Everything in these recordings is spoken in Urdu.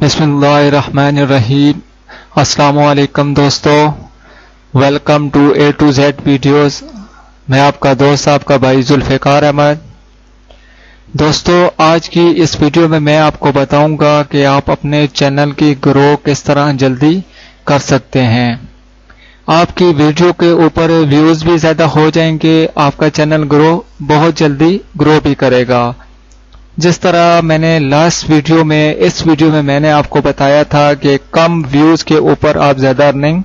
بسم اللہ الرحمن الرحیم۔ السلام علیکم دوستو۔ Welcome to A to Z videos میں آپ کا دوست، آپ کا بھائی ذوالفقار احمد۔ دوستو، آج کی اس ویڈیو میں میں آپ کو بتاؤں گا کہ آپ اپنے چینل کی گرو کس طرح جلدی کر سکتے ہیں۔ آپ کی ویڈیو کے اوپر ویوز بھی زیادہ ہو جائیں گے۔ آپ کا چینل گرو بہت جلدی گرو بھی کرے گا۔ جس طرح میں نے لاسٹ ویڈیو میں اس ویڈیو میں میں نے آپ کو بتایا تھا کہ کم ویوز کے اوپر آپ زیادہ ارننگ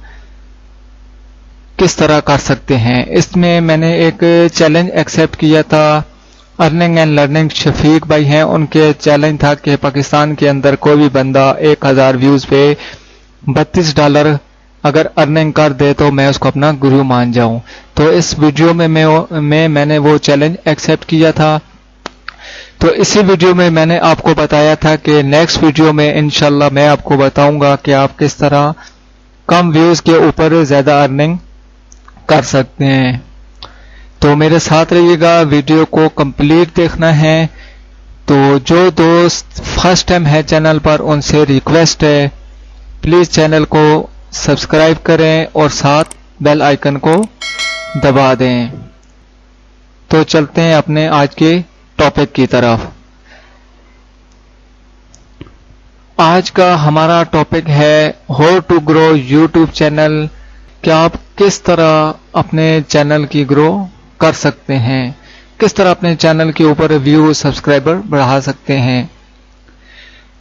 کس طرح کر سکتے ہیں۔ اس میں میں نے ایک چیلنج ایکسپٹ کیا تھا۔ ارننگ اینڈ لرننگ شفیق بھائی ہیں۔ ان کے چیلنج تھا کہ پاکستان کے اندر کوئی بھی بندہ ایک ہزار ویوز پہ بتیس ڈالر اگر ارننگ کر دے تو میں اس کو اپنا گرو مان جاؤں۔ تو اس ویڈیو میں میں میں نے وہ چیلنج ایکسپٹ کیا تھا۔ تو اسی ویڈیو میں میں نے آپ کو بتایا تھا کہ نیکسٹ ویڈیو میں انشاءاللہ میں آپ کو بتاؤں گا کہ آپ کس طرح کم ویوز کے اوپر زیادہ ارننگ کر سکتے ہیں۔ تو میرے ساتھ رہیے گا، ویڈیو کو کمپلیٹ دیکھنا ہے۔ تو جو دوست فرسٹ ٹائم ہے چینل پر، ان سے ریکویسٹ ہے۔ پلیز چینل کو سبسکرائب کریں اور ساتھ بیل آئیکن کو دبا دیں۔ تو چلتے ہیں اپنے آج کے ٹاپک کی طرف۔ آج کا ہمارا ٹاپک ہے how to grow YouTube channel. کیا آپ کس طرح اپنے چینل کی گرو کر سکتے ہیں؟ کس طرح اپنے چینل کے اوپر ویو، سبسکرائبر بڑھا سکتے ہیں؟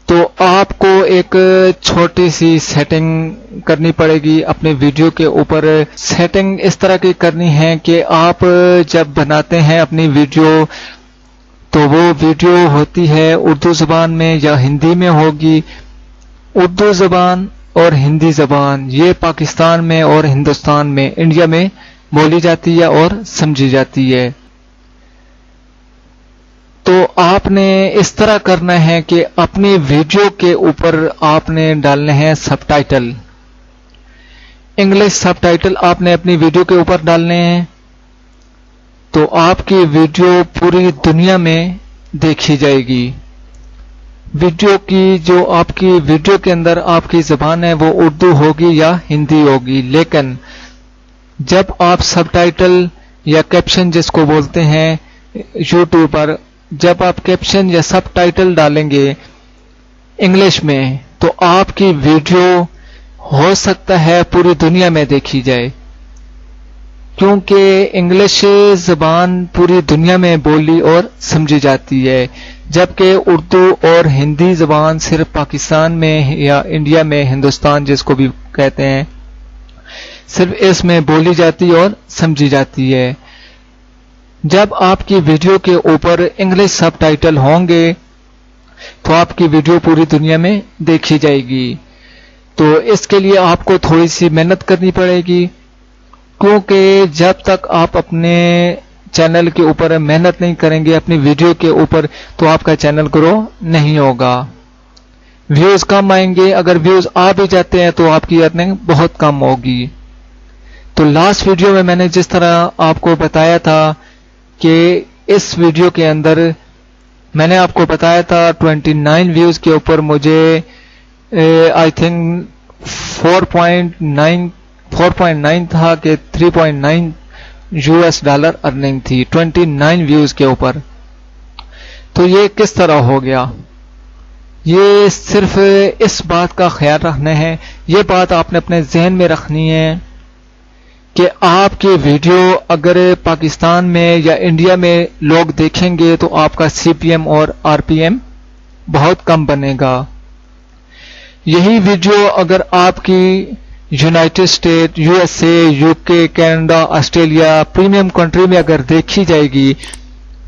تو آپ کو ایک چھوٹی سی سیٹنگ کرنی پڑے گی اپنے ویڈیو کے اوپر۔ سیٹنگ اس طرح کی کرنی ہے کہ آپ جب بناتے ہیں اپنی ویڈیو تو وہ ویڈیو ہوتی ہے اردو زبان میں یا ہندی میں ہوگی۔ اردو زبان اور ہندی زبان، یہ پاکستان میں اور ہندوستان میں، انڈیا میں بولی جاتی ہے اور سمجھی جاتی ہے۔ تو آپ نے اس طرح کرنا ہے کہ اپنی ویڈیو کے اوپر آپ نے ڈالنے ہیں subtitle. English subtitle آپ نے اپنی ویڈیو کے اوپر ڈالنے ہیں۔ تو آپ کی ویڈیو پوری دنیا میں دیکھی جائے گی۔ ویڈیو کی جو آپ کی ویڈیو کے اندر آپ کی زبان ہے، وہ اردو ہوگی یا ہندی ہوگی۔ لیکن جب آپ سب ٹائٹل یا کیپشن جس کو بولتے ہیں یوٹیوب پر، جب آپ کیپشن یا سب ٹائٹل ڈالیں گے انگلش میں، تو آپ کی ویڈیو ہو سکتا ہے پوری دنیا میں دیکھی جائے۔ کیونکہ انگلش زبان پوری دنیا میں بولی اور سمجھی جاتی ہے، جبکہ اردو اور ہندی زبان صرف پاکستان میں یا انڈیا میں، ہندوستان جس کو بھی کہتے ہیں، صرف اس میں بولی جاتی اور سمجھی جاتی ہے۔ جب آپ کی ویڈیو کے اوپر انگلش سب ٹائٹل ہوں گے، تو آپ کی ویڈیو پوری دنیا میں دیکھی جائے گی۔ تو اس کے لیے آپ کو تھوڑی سی محنت کرنی پڑے گی۔ کیونکہ جب تک آپ اپنے چینل کے اوپر محنت نہیں کریں گے، اپنی ویڈیو کے اوپر، تو آپ کا چینل گرو نہیں ہوگا۔ ویوز کم آئیں گے، اگر ویوز آ بھی جاتے ہیں تو آپ کی ارننگ بہت کم ہوگی۔ تو لاسٹ ویڈیو میں میں نے جس طرح آپ کو بتایا تھا کہ اس ویڈیو کے اندر میں نے آپ کو بتایا تھا 29 ویوز کے اوپر مجھے آئی تھنک 4.9 4.9 تھا کہ 3.9 یو ایس ڈالر ارننگ تھی 29 ویوز کے اوپر۔ تو یہ کس طرح ہو گیا؟ یہ صرف اس بات کا خیال رکھنا ہے یہ بات آپ نے اپنے ذہن میں رکھنی ہے کہ آپ کی ویڈیو اگر پاکستان میں یا انڈیا میں لوگ دیکھیں گے تو آپ کا سی پی ایم اور آر پی ایم بہت کم بنے گا۔ یہی ویڈیو اگر آپ کی united state U S A, U K, Canada, Australia premium country میں اگر دیکھی جائے گی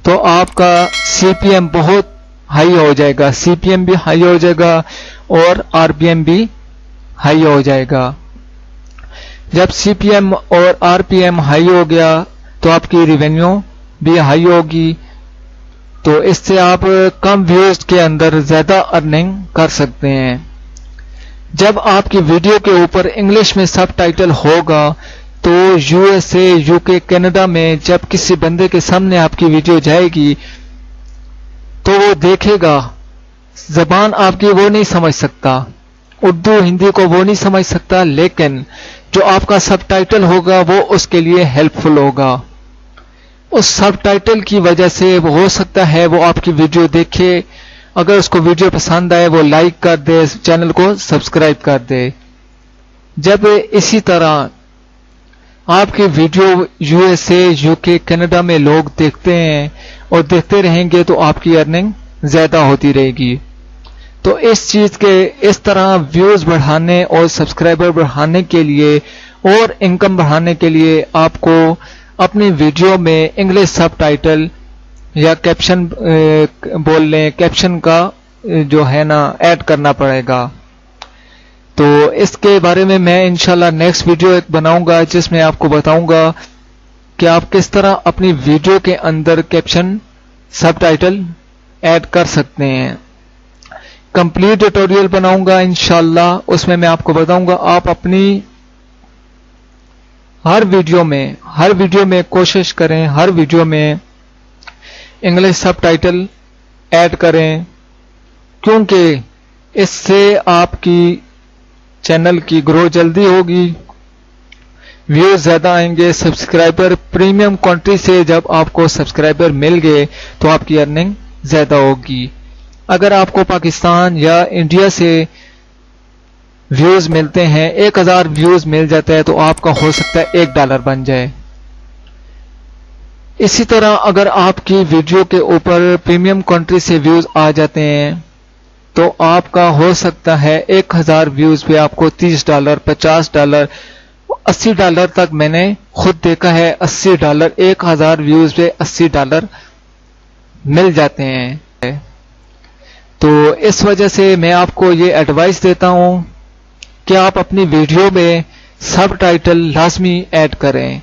تو آپ کا سی پی ایم بہت ہائی ہو جائے گا۔ سی پی ایم بھی ہائی ہو جائے گا اور آر پی ایم بھی ہائی ہو جائے گا۔ جب سی پی ایم اور آر پی ایم ہائی ہو گیا تو آپ کی ریونیو بھی ہائی ہوگی۔ تو اس سے آپ کم ویوز کے اندر زیادہ ارننگ کر سکتے ہیں۔ جب آپ کی ویڈیو کے اوپر انگلش میں سب ٹائٹل ہوگا تو U S A, U K, Canada میں جب کسی بندے کے سامنے آپ کی ویڈیو جائے گی تو وہ دیکھے گا۔ زبان آپ کی وہ نہیں سمجھ سکتا۔ اردو، ہندی کو وہ نہیں سمجھ سکتا، لیکن جو آپ کا سب ٹائٹل ہوگا وہ اس کے لیے ہیلپ فل ہوگا۔ اس سب ٹائٹل کی وجہ سے ہو سکتا ہے وہ آپ کی ویڈیو دیکھے۔ اگر اس کو ویڈیو پسند آئے وہ لائک کر دے، چینل کو سبسکرائب کر دے۔ جب اسی طرح آپ کی video U S A U K Canada میں لوگ دیکھتے ہیں اور دیکھتے رہیں گے تو آپ کی ارننگ زیادہ ہوتی رہے گی۔ تو اس چیز کے اس طرح ویوز بڑھانے اور سبسکرائبر بڑھانے کے لیے اور انکم بڑھانے کے لیے آپ کو اپنی ویڈیو میں انگلش سب ٹائٹل یا کیپشن بول لیں کیپشن کا جو ہے نا ایڈ کرنا پڑے گا۔ تو اس کے بارے میں میں انشاءاللہ نیکسٹ ویڈیو ایک بناؤں گا، جس میں آپ کو بتاؤں گا کہ آپ کس طرح اپنی ویڈیو کے اندر کیپشن سب ٹائٹل ایڈ کر سکتے ہیں۔ کمپلیٹ ٹیٹوریل بناؤں گا انشاءاللہ۔ اس میں میں آپ کو بتاؤں گا، آپ اپنی ہر ویڈیو میں، ہر ویڈیو میں کوشش کریں، ہر ویڈیو میں انگلش سب ٹائٹل ایڈ کریں، کیونکہ اس سے آپ کی چینل کی گرو جلدی ہوگی۔ ویوز زیادہ آئیں گے، سبسکرائبر پریمیم کوانٹی سے جب آپ کو سبسکرائبر مل گئے تو آپ کی ارننگ زیادہ ہوگی۔ اگر آپ کو پاکستان یا انڈیا سے ویوز ملتے ہیں، ایک ہزار ویوز مل جاتا ہے تو آپ کا ہو سکتا ہے ایک ڈالر بن جائے۔ اسی طرح اگر آپ کی ویڈیو کے اوپر پریمیم کنٹری سے ویوز آ جاتے ہیں، تو آپ کا ہو سکتا ہے ایک ہزار ویوز پہ آپ کو تیس ڈالر، پچاس ڈالر، اسی ڈالر تک میں نے خود دیکھا ہے، اسی ڈالر، ایک ہزار ویوز پہ اسی ڈالر مل جاتے ہیں۔ تو اس وجہ سے میں آپ کو یہ ایڈوائس دیتا ہوں کہ آپ اپنی ویڈیو میں سب ٹائٹل لازمی ایڈ کریں۔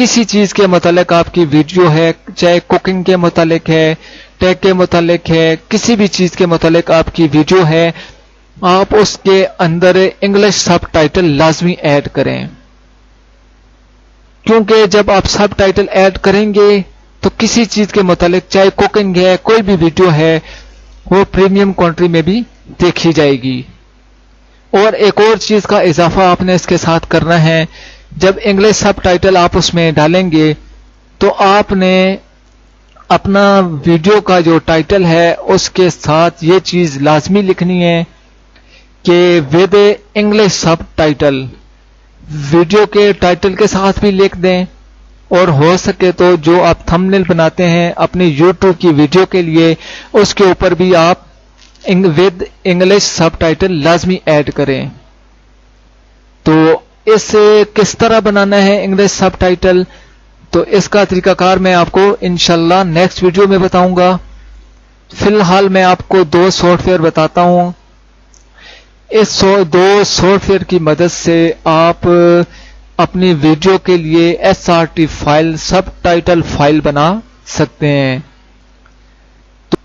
کسی چیز کے متعلق آپ کی ویڈیو ہے، چاہے کوکنگ کے متعلق ہے ٹیک کے متعلق ہے، کسی بھی چیز کے متعلق آپ کی ویڈیو ہے، آپ اس کے اندر انگلش سب ٹائٹل لازمی ایڈ کریں۔ کیونکہ جب آپ سب ٹائٹل ایڈ کریں گے تو کسی چیز کے متعلق، چاہے کوکنگ ہے، کوئی بھی ویڈیو ہے، وہ پریمیم کنٹری میں بھی دیکھی جائے گی۔ اور ایک اور چیز کا اضافہ آپ نے اس کے ساتھ کرنا ہے جب انگلش سب ٹائٹل آپ اس میں ڈالیں گے تو آپ نے اپنا ویڈیو کا جو ٹائٹل ہے اس کے ساتھ یہ چیز لازمی لکھنی ہے کہ with English subtitle video کے ٹائٹل کے ساتھ بھی لکھ دیں اور ہو سکے تو جو آپ تھم بناتے ہیں اپنی یوٹیوب کی ویڈیو کے لیے اس کے اوپر بھی آپ ود انگلش سب ٹائٹل لازمی ایڈ کریں تو اس کس طرح بنانا ہے انگلش سب ٹائٹل؟ تو اس کا طریقہ کار میں آپ کو انشاءاللہ نیکسٹ ویڈیو میں بتاؤں گا۔ فی الحال میں آپ کو دو سافٹ ویئر بتاتا ہوں۔ اس دو سافٹ ویئر کی مدد سے آپ اپنی ویڈیو کے لیے S R T file subtitle file بنا سکتے ہیں۔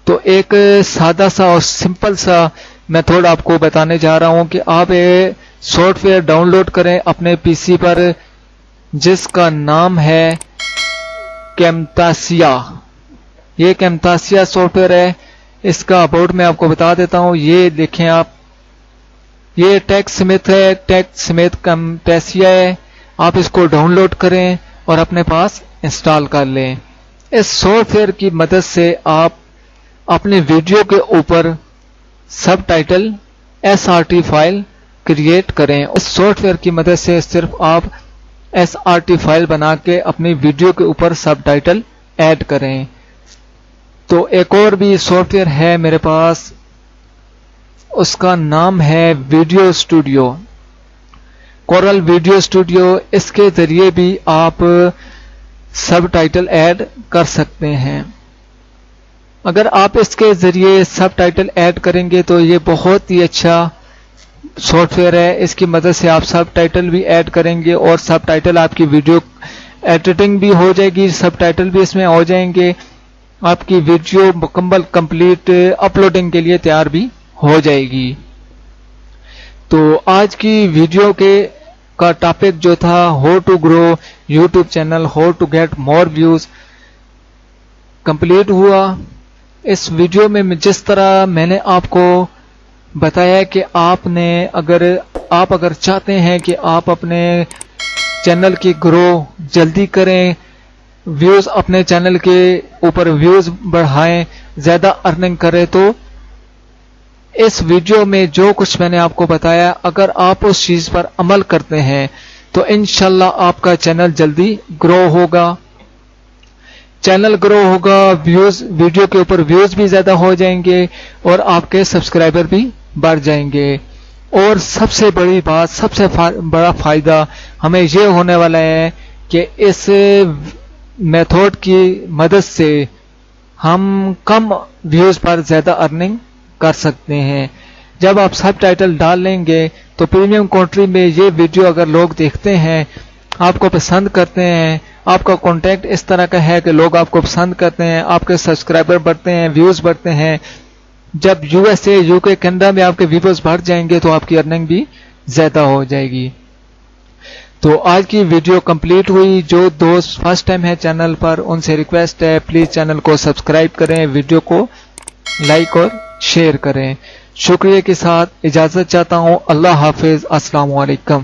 تو ایک سادہ سا اور سمپل سا میتھڈ آپ کو بتانے جا رہا ہوں کہ آپ سافٹ ویئر ڈاؤن لوڈ کریں اپنے پی سی پر، جس کا نام ہے کیمتاسیا۔ یہ کیمتاسیا سافٹ ویئر ہے۔ اس کا اباؤٹ میں آپ کو بتا دیتا ہوں۔ یہ دیکھیں آپ۔ یہ ٹیک سمیت ہے۔ ٹیک سمیت کیمتاسیا ہے۔ آپ اس کو ڈاؤن لوڈ کریں اور اپنے پاس انسٹال کر لیں۔ اس سافٹ ویئر کی مدد سے آپ اپنے ویڈیو کے اوپر subtitle S R T file create کریں۔ اس سافٹ ویئر کی مدد سے صرف آپ ایس آر ٹی فائل بنا کے اپنی ویڈیو کے اوپر سب ٹائٹل ایڈ کریں۔ تو ایک اور بھی سافٹ ویئر ہے میرے پاس۔ اس کا نام ہے video studio Corel video studio اس کے ذریعے بھی آپ سب ٹائٹل ایڈ کر سکتے ہیں۔ اگر آپ اس کے ذریعے سب ٹائٹل ایڈ کریں گے تو یہ بہت ہی اچھا سافٹ ویئر ہے، اس کی مدد سے آپ سب ٹائٹل بھی ایڈ کریں گے اور سب ٹائٹل آپ کی ویڈیو ایڈیٹنگ بھی ہو جائے گی، سب ٹائٹل بھی اس میں ہو جائیں گے۔ آپ کی ویڈیو مکمل کمپلیٹ اپلوڈنگ کے لیے تیار بھی ہو جائے گی۔ تو آج کی ویڈیو کے کا ٹاپک جو تھا how to grow YouTube channel how to get more views complete ہوا۔ اس ویڈیو میں جس طرح میں نے آپ کو بتایا کہ آپ نے اگر آپ اگر چاہتے ہیں کہ آپ اپنے چینل کی گرو جلدی کریں، ویوز اپنے چینل کے اوپر ویوز بڑھائیں، زیادہ ارننگ کرے تو اس ویڈیو میں جو کچھ میں نے آپ کو بتایا، اگر آپ اس چیز پر عمل کرتے ہیں، تو انشاءاللہ آپ کا چینل جلدی گرو ہوگا۔ چینل گرو ہوگا، ویوز، ویڈیو کے اوپر ویوز بھی زیادہ ہو جائیں گے اور آپ کے سبسکرائبر بھی بڑھ جائیں گے۔ اور سب سے بڑی بات، سب سے بڑا فائدہ ہمیں یہ ہونے والا ہے کہ اس میتھڈ کی مدد سے ہم کم ویوز پر زیادہ ارننگ کر سکتے ہیں۔ جب آپ سب ٹائٹل ڈال لیں گے تو پریمیم کنٹری میں یہ ویڈیو اگر لوگ دیکھتے ہیں، آپ کو پسند کرتے ہیں، آپ کا کانٹیکٹ اس طرح کا ہے کہ لوگ آپ کو پسند کرتے ہیں، آپ کے سبسکرائبر بڑھتے ہیں، ویوز بڑھتے ہیں جب U S A, U K Canada میں آپ کے ویوز بڑھ جائیں گے تو آپ کی ارننگ بھی زیادہ ہو جائے گی۔ تو آج کی ویڈیو کمپلیٹ ہوئی۔ جو دوست فرسٹ ٹائم ہے چینل پر، ان سے ریکویسٹ ہے پلیز چینل کو سبسکرائب کریں، ویڈیو کو لائک اور شیئر کریں۔ شکریہ کے ساتھ، اجازت چاہتا ہوں۔ اللہ حافظ۔ السلام علیکم۔